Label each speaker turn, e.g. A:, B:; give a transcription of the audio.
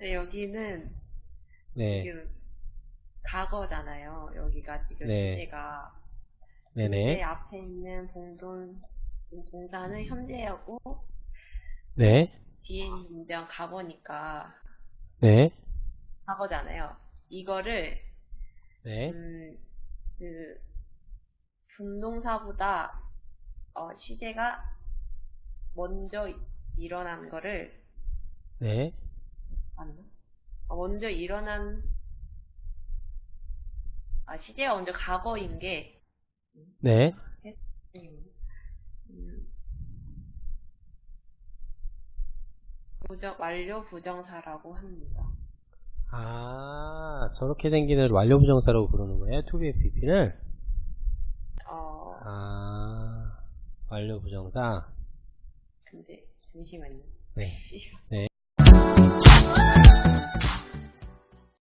A: 여기는
B: 네.
A: 지금 과거잖아요. 여기가 지금
B: 네.
A: 시제가.
B: 네네.
A: 내 앞에 있는 봉돈 동사는 현재하고
B: 네.
A: 뒤에 있는 문장 과거니까
B: 네.
A: 과거잖아요. 이거를
B: 네.
A: 음, 그 분동사보다 어, 시제가 먼저 일어난 거를
B: 네.
A: 맞나? 어, 먼저 일어난 아 시제가 먼저 과거인 게
B: 네.
A: 음, 부정 완료 부정사라고 합니다.
B: 아, 저렇게 생기는 완료 부정사라고 부르는 거예요? 2BFP를?
A: 어
B: 아, 완료 부정사?
A: 근데 잠시만요.
B: 네. 네.